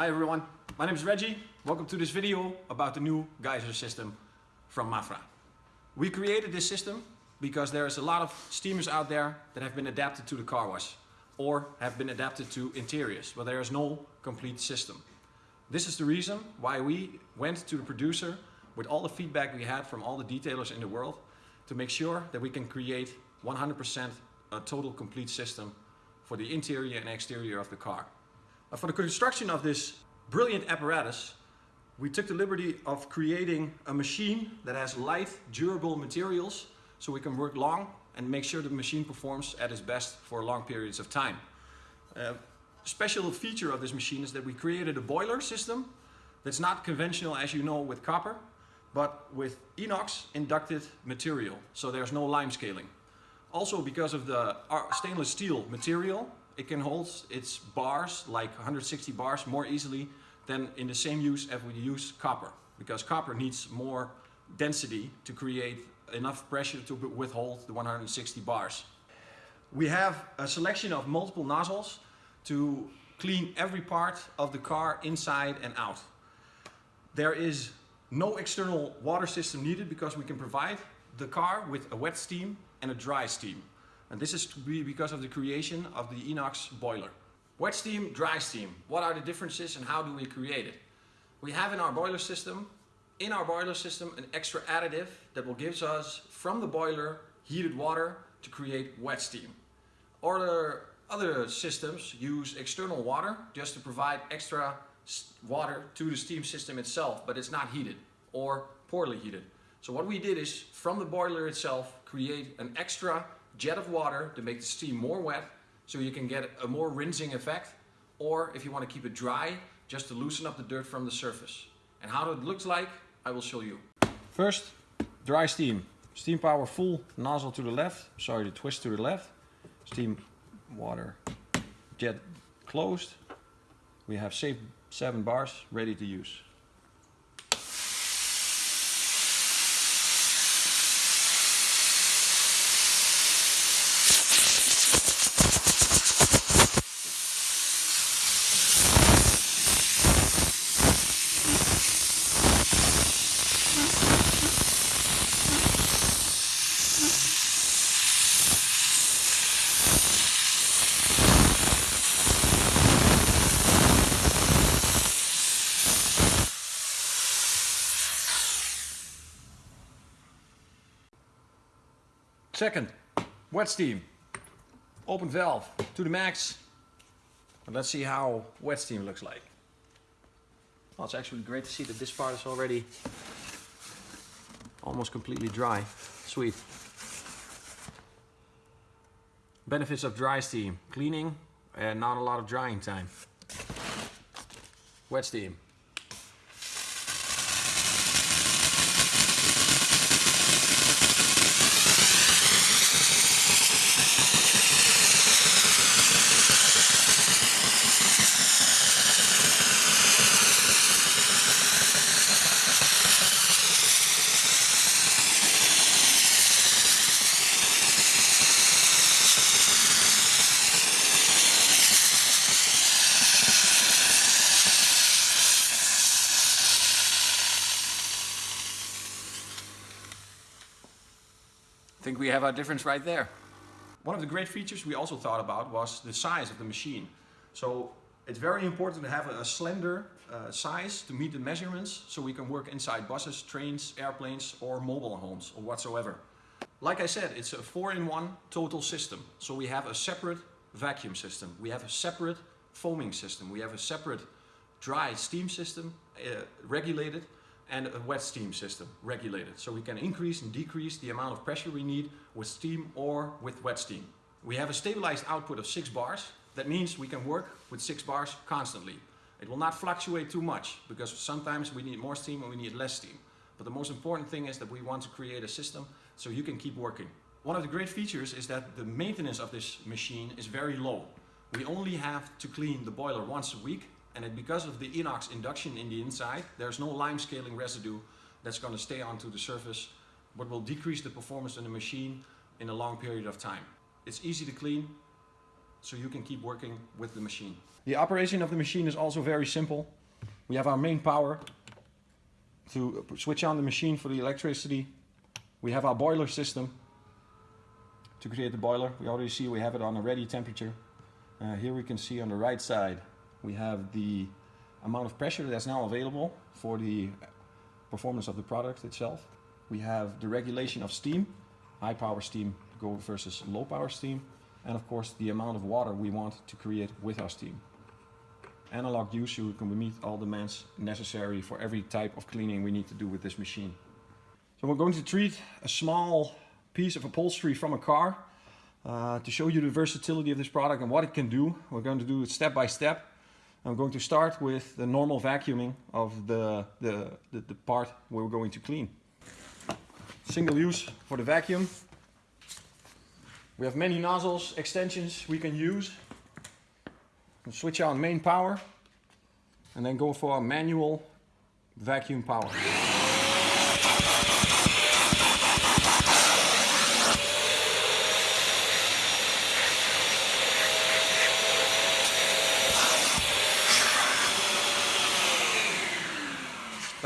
Hi everyone, my name is Reggie. Welcome to this video about the new geyser system from Mafra. We created this system because there is a lot of steamers out there that have been adapted to the car wash or have been adapted to interiors, but there is no complete system. This is the reason why we went to the producer with all the feedback we had from all the detailers in the world to make sure that we can create 100% a total complete system for the interior and exterior of the car. Uh, for the construction of this brilliant apparatus, we took the liberty of creating a machine that has light, durable materials so we can work long and make sure the machine performs at its best for long periods of time. Uh, special feature of this machine is that we created a boiler system that's not conventional as you know with copper, but with inox inducted material, so there's no lime scaling. Also because of the uh, stainless steel material, it can hold its bars, like 160 bars, more easily than in the same use as we use copper. Because copper needs more density to create enough pressure to withhold the 160 bars. We have a selection of multiple nozzles to clean every part of the car inside and out. There is no external water system needed because we can provide the car with a wet steam and a dry steam. And this is to be because of the creation of the inox boiler. Wet steam, dry steam. What are the differences and how do we create it? We have in our boiler system, in our boiler system, an extra additive that will give us from the boiler heated water to create wet steam. Other, other systems use external water just to provide extra water to the steam system itself, but it's not heated or poorly heated. So what we did is from the boiler itself create an extra jet of water to make the steam more wet so you can get a more rinsing effect or if you want to keep it dry just to loosen up the dirt from the surface. And how it looks like I will show you. First dry steam. Steam power full nozzle to the left, sorry the twist to the left. Steam water jet closed. We have safe 7 bars ready to use. Second, wet steam. Open valve to the max. And let's see how wet steam looks like. Well, it's actually great to see that this part is already almost completely dry. Sweet. Benefits of dry steam. Cleaning and not a lot of drying time. Wet steam. Think we have our difference right there. One of the great features we also thought about was the size of the machine. So it's very important to have a, slender uh, size to meet the measurements so we can work inside buses, trains, airplanes or mobile homes or whatsoever. Like I said, it's a four-in-one total system. So we have a separate vacuum system, we have a separate foaming system, we have a separate dry steam system uh, regulated and a wet steam system regulated. So we can increase and decrease the amount of pressure we need with steam or with wet steam. We have a stabilized output of 6 bars. That means we can work with 6 bars constantly. It will not fluctuate too much because sometimes we need more steam and we need less steam. But the most important thing is that we want to create a system so you can keep working. One of the great features is that the maintenance of this machine is very low. We only have to clean the boiler once a week and it, because of the inox induction in the inside, there's no lime scaling residue that's going to stay onto the surface, but will decrease the performance in the machine in a long period of time. It's easy to clean, so you can keep working with the machine. The operation of the machine is also very simple. We have our main power to switch on the machine for the electricity. We have our boiler system to create the boiler. We already see we have it on a ready temperature. Uh, here we can see on the right side we have the amount of pressure that's now available for the performance of the product itself. We have the regulation of steam, high power steam go versus low power steam, and of course the amount of water we want to create with our steam. Analog use, you can meet all demands necessary for every type of cleaning we need to do with this machine. So we're going to treat a small piece of upholstery from a car uh, to show you the versatility of this product and what it can do. We're going to do it step by step. I'm going to start with the normal vacuuming of the, the, the, the part we're going to clean. Single use for the vacuum. We have many nozzles, extensions we can use. We'll switch on main power and then go for a manual vacuum power.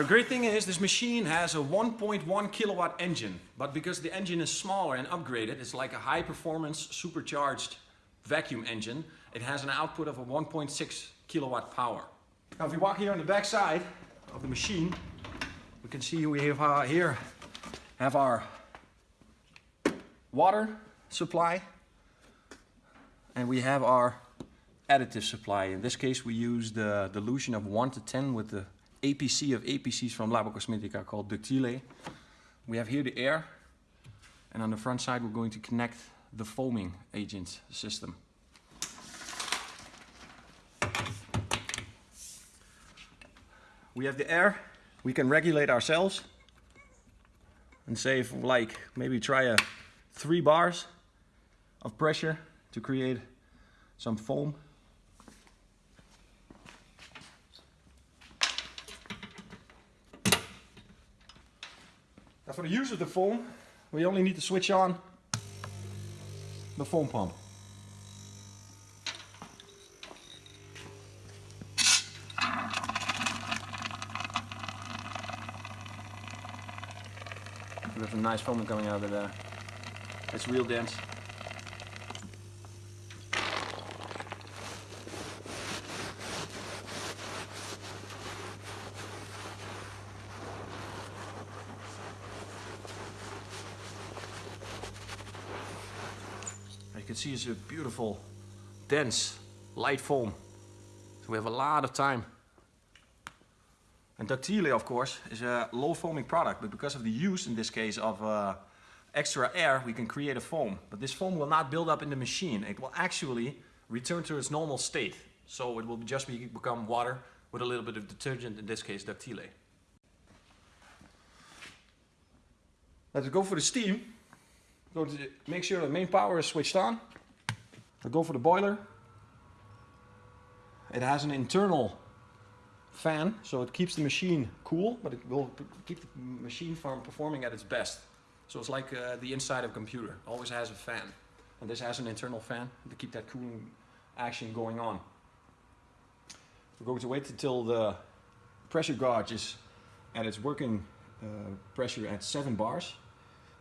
The great thing is this machine has a 1.1 kilowatt engine, but because the engine is smaller and upgraded, it's like a high performance supercharged vacuum engine, it has an output of a 1.6 kilowatt power. Now if we walk here on the back side of the machine, we can see we have uh, here have our water supply and we have our additive supply. In this case we use the dilution of 1 to 10 with the APC of APCs from Labo Cosmetica called Ductile. We have here the air and on the front side we're going to connect the foaming agent system. We have the air, we can regulate ourselves and say if like maybe try a three bars of pressure to create some foam Now for the use of the foam, we only need to switch on the foam pump. There's some nice foam coming out of there. It's real dense. See it's a beautiful, dense, light foam. So we have a lot of time. And Ductile, of course, is a low foaming product, but because of the use in this case of uh, extra air, we can create a foam. But this foam will not build up in the machine. It will actually return to its normal state. So it will just be, become water with a little bit of detergent, in this case Ductile. Let's go for the steam. Go to make sure the main power is switched on. I'll go for the boiler. It has an internal fan, so it keeps the machine cool, but it will keep the machine from performing at its best. So it's like uh, the inside of a computer, always has a fan. And this has an internal fan to keep that cooling action going on. We're going to wait until the pressure gauge is at its working uh, pressure at 7 bars.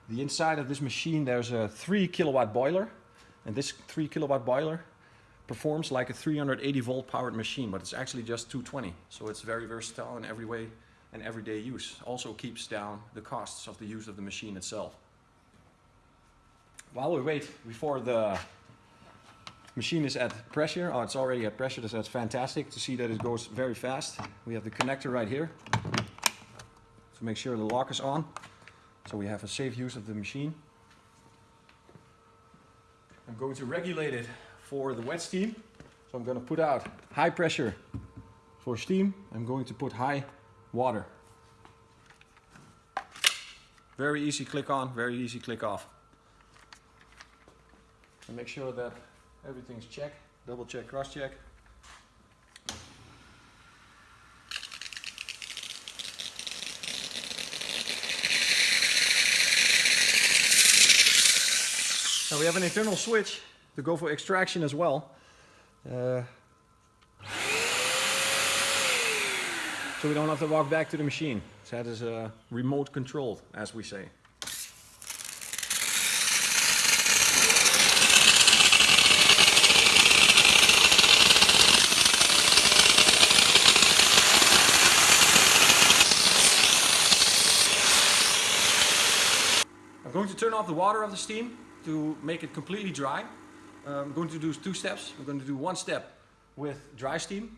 The inside of this machine there's a 3 kilowatt boiler and this 3 kilowatt boiler performs like a 380 volt powered machine but it's actually just 220 so it's very versatile in every way and everyday use. Also keeps down the costs of the use of the machine itself. While we wait before the machine is at pressure, oh it's already at pressure so that's fantastic to see that it goes very fast. We have the connector right here to make sure the lock is on. So we have a safe use of the machine. I'm going to regulate it for the wet steam. So I'm going to put out high pressure for steam. I'm going to put high water. Very easy click on, very easy click off. And make sure that everything's checked, double check, cross check. Now we have an internal switch to go for extraction as well. Uh, so we don't have to walk back to the machine. So that is uh, remote controlled, as we say. I'm going to turn off the water of the steam to make it completely dry. I'm going to do two steps. I'm going to do one step with dry steam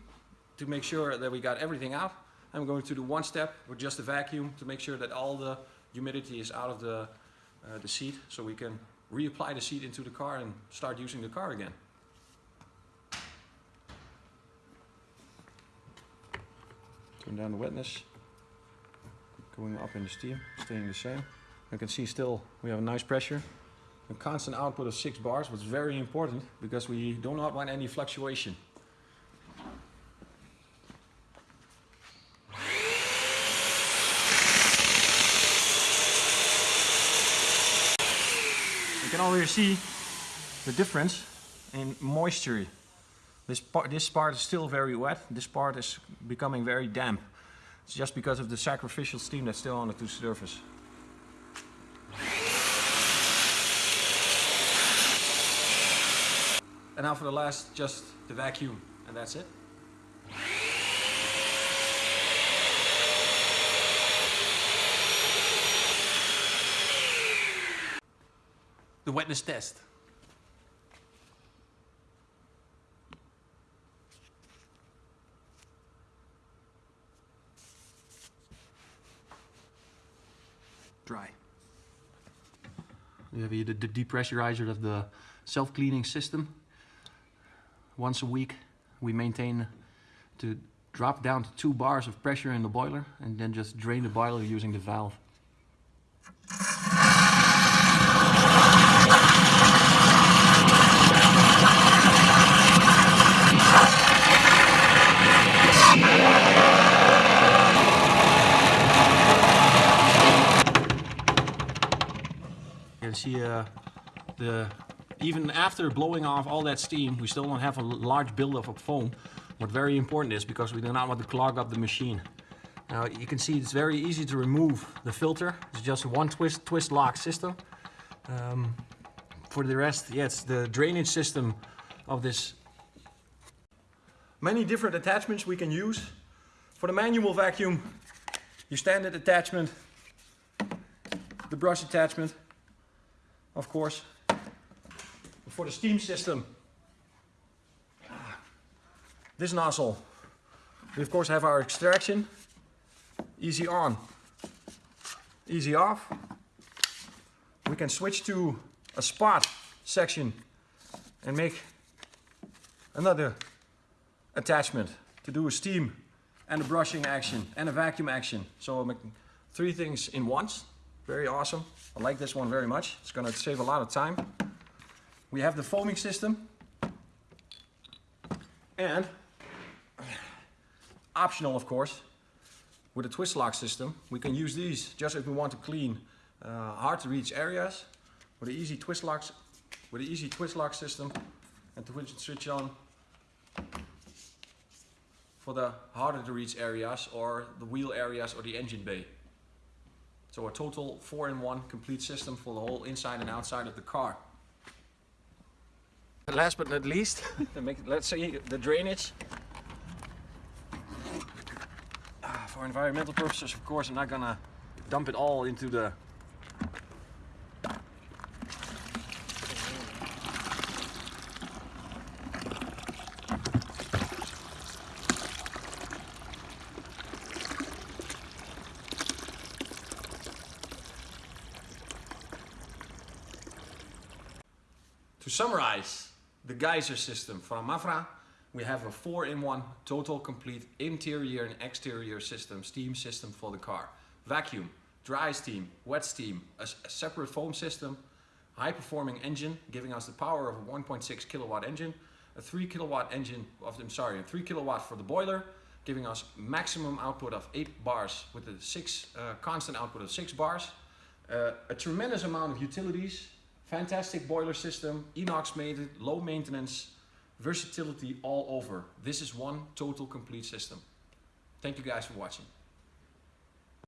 to make sure that we got everything out. I'm going to do one step with just a vacuum to make sure that all the humidity is out of the, uh, the seat so we can reapply the seat into the car and start using the car again. Turn down the wetness. Going up in the steam, staying the same. You can see still we have a nice pressure. A constant output of 6 bars, was very important because we do not want any fluctuation. You can already see the difference in moisture. This part, this part is still very wet, this part is becoming very damp. It's just because of the sacrificial steam that's still on the surface. And now for the last, just the vacuum, and that's it. The wetness test. Dry. We have here the, the depressurizer of the self-cleaning system. Once a week we maintain to drop down to two bars of pressure in the boiler and then just drain the boiler using the valve. You can see uh, the even after blowing off all that steam, we still don't have a large buildup of foam. What very important is because we do not want to clog up the machine. Now you can see it's very easy to remove the filter. It's just one twist twist lock system. Um, for the rest, it's the drainage system of this. Many different attachments we can use. For the manual vacuum, your standard attachment, the brush attachment, of course. For the steam system, ah, this nozzle, we of course have our extraction, easy on, easy off. We can switch to a spot section and make another attachment to do a steam and a brushing action and a vacuum action. So I'm making three things in once. Very awesome. I like this one very much. It's going to save a lot of time. We have the foaming system. And optional, of course, with a twist lock system, we can use these just if we want to clean uh, hard to reach areas with an easy twist locks, with an easy twist lock system and to switch on for the harder to reach areas or the wheel areas or the engine bay. So a total 4-in-1 complete system for the whole inside and outside of the car. Last but not least, let's see the drainage. Ah, for environmental purposes, of course, I'm not gonna dump it all into the To summarize the geyser system from Mafra, we have a 4-in-1 total complete interior and exterior system, steam system for the car. Vacuum, dry steam, wet steam, a, a separate foam system, high performing engine giving us the power of a 1.6 kilowatt engine, a 3 kilowatt engine, of, I'm sorry, a 3 kilowatt for the boiler, giving us maximum output of 8 bars with a six, uh, constant output of 6 bars, uh, a tremendous amount of utilities Fantastic boiler system, inox made, it, low maintenance, versatility all over. This is one total complete system. Thank you guys for watching.